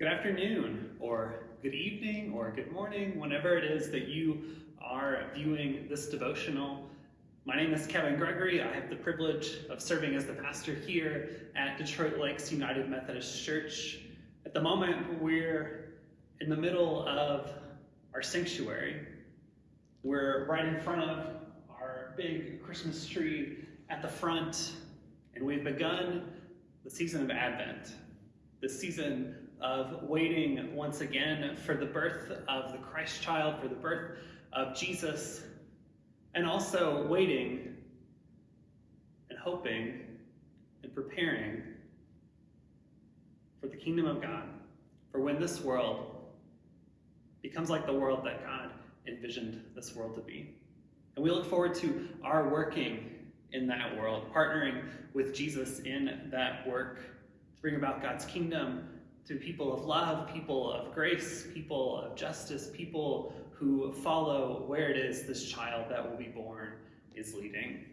Good afternoon, or good evening, or good morning, whenever it is that you are viewing this devotional. My name is Kevin Gregory. I have the privilege of serving as the pastor here at Detroit Lakes United Methodist Church. At the moment, we're in the middle of our sanctuary. We're right in front of our big Christmas tree at the front, and we've begun the season of Advent, the season of waiting once again for the birth of the Christ child, for the birth of Jesus, and also waiting and hoping and preparing for the kingdom of God, for when this world becomes like the world that God envisioned this world to be. And we look forward to our working in that world, partnering with Jesus in that work to bring about God's kingdom to people of love, people of grace, people of justice, people who follow where it is this child that will be born is leading.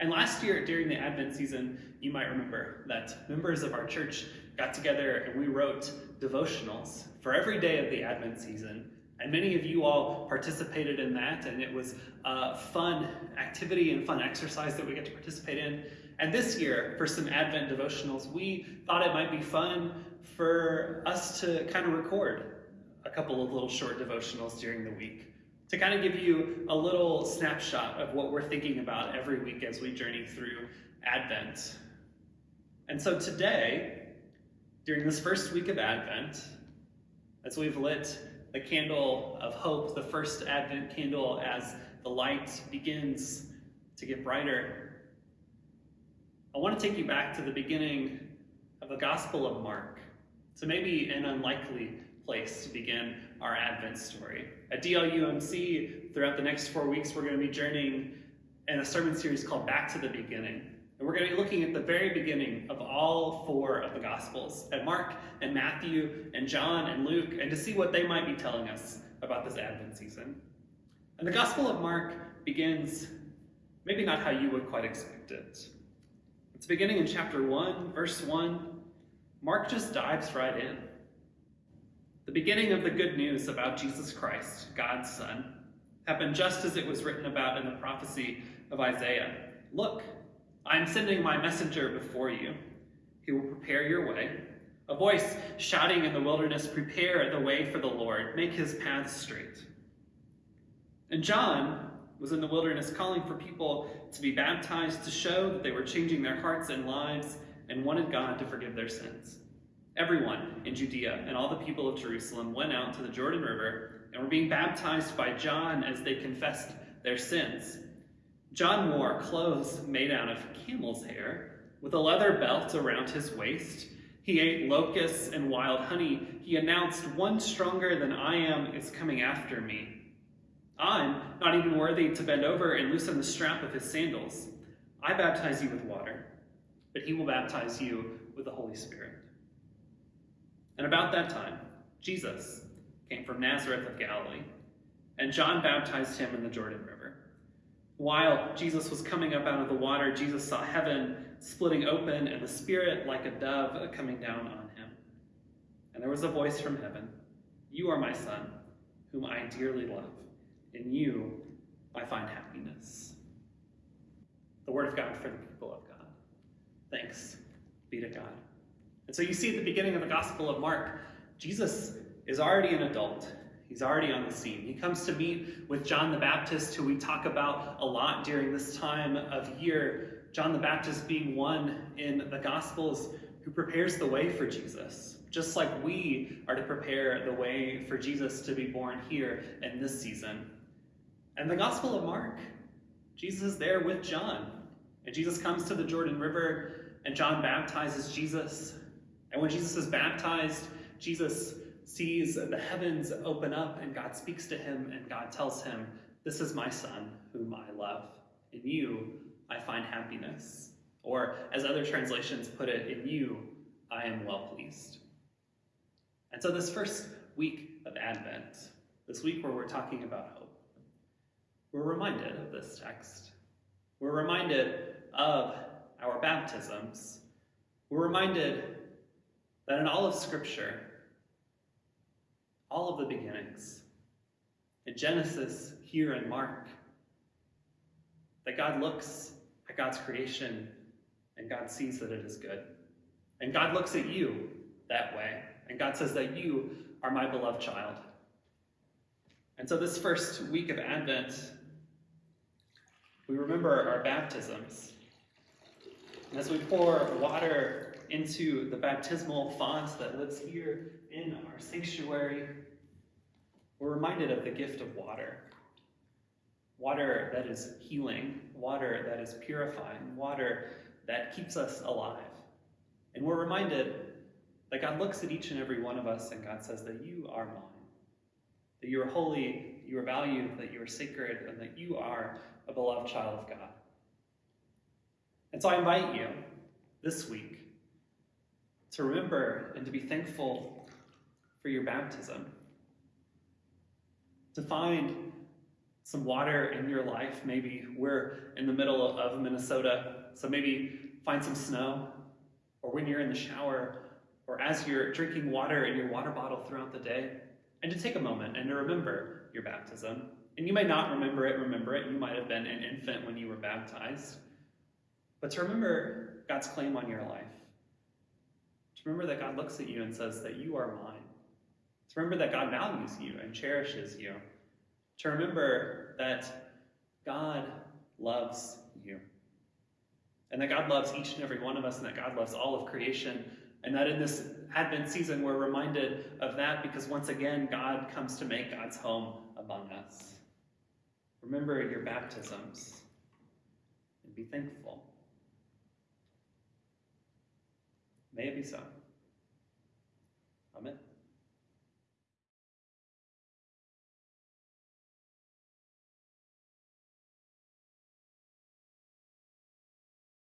And last year during the Advent season, you might remember that members of our church got together and we wrote devotionals for every day of the Advent season. And many of you all participated in that, and it was a fun activity and fun exercise that we get to participate in. And this year, for some Advent devotionals, we thought it might be fun for us to kind of record a couple of little short devotionals during the week to kind of give you a little snapshot of what we're thinking about every week as we journey through Advent. And so today, during this first week of Advent, as we've lit the candle of hope, the first Advent candle, as the light begins to get brighter, I want to take you back to the beginning of the Gospel of Mark. So maybe an unlikely place to begin our Advent story. At DLUMC, throughout the next four weeks, we're going to be journeying in a sermon series called Back to the Beginning. And we're going to be looking at the very beginning of all four of the Gospels, at Mark and Matthew and John and Luke, and to see what they might be telling us about this Advent season. And the Gospel of Mark begins maybe not how you would quite expect it. It's beginning in chapter 1, verse 1, Mark just dives right in. The beginning of the good news about Jesus Christ, God's Son, happened just as it was written about in the prophecy of Isaiah. Look, I am sending my messenger before you. He will prepare your way. A voice shouting in the wilderness, Prepare the way for the Lord, make his paths straight. And John was in the wilderness calling for people to be baptized to show that they were changing their hearts and lives and wanted God to forgive their sins. Everyone in Judea and all the people of Jerusalem went out to the Jordan River and were being baptized by John as they confessed their sins. John wore clothes made out of camel's hair, with a leather belt around his waist. He ate locusts and wild honey. He announced, One stronger than I am is coming after me. I'm not even worthy to bend over and loosen the strap of his sandals. I baptize you with water but he will baptize you with the Holy Spirit. And about that time, Jesus came from Nazareth of Galilee, and John baptized him in the Jordan River. While Jesus was coming up out of the water, Jesus saw heaven splitting open and the Spirit like a dove coming down on him. And there was a voice from heaven You are my Son, whom I dearly love. In you I find happiness. The word of God for the people of God. Thanks be to God. And so you see at the beginning of the Gospel of Mark, Jesus is already an adult. He's already on the scene. He comes to meet with John the Baptist, who we talk about a lot during this time of year. John the Baptist being one in the Gospels who prepares the way for Jesus, just like we are to prepare the way for Jesus to be born here in this season. And the Gospel of Mark, Jesus is there with John. And Jesus comes to the Jordan River and John baptizes Jesus. And when Jesus is baptized, Jesus sees the heavens open up and God speaks to him and God tells him, This is my son whom I love. In you I find happiness. Or as other translations put it, in you I am well pleased. And so this first week of Advent, this week where we're talking about we're reminded of this text. We're reminded of our baptisms, we're reminded that in all of Scripture, all of the beginnings. In Genesis, here in Mark, that God looks at God's creation and God sees that it is good. And God looks at you that way. And God says that you are my beloved child. And so, this first week of Advent, we remember our baptisms. As we pour water into the baptismal font that lives here in our sanctuary, we're reminded of the gift of water. Water that is healing, water that is purifying, water that keeps us alive. And we're reminded that God looks at each and every one of us and God says that you are mine, that you are holy, you are valued, that you are sacred, and that you are a beloved child of God. And so I invite you this week to remember and to be thankful for your baptism, to find some water in your life. Maybe we're in the middle of Minnesota, so maybe find some snow, or when you're in the shower, or as you're drinking water in your water bottle throughout the day, and to take a moment and to remember your baptism. And you may not remember it, remember it. You might have been an infant when you were baptized. But to remember God's claim on your life. To remember that God looks at you and says that you are mine. To remember that God values you and cherishes you. To remember that God loves you. And that God loves each and every one of us, and that God loves all of creation. And that in this Advent season, we're reminded of that because once again, God comes to make God's home among us. Remember your baptisms and be thankful. May it be so.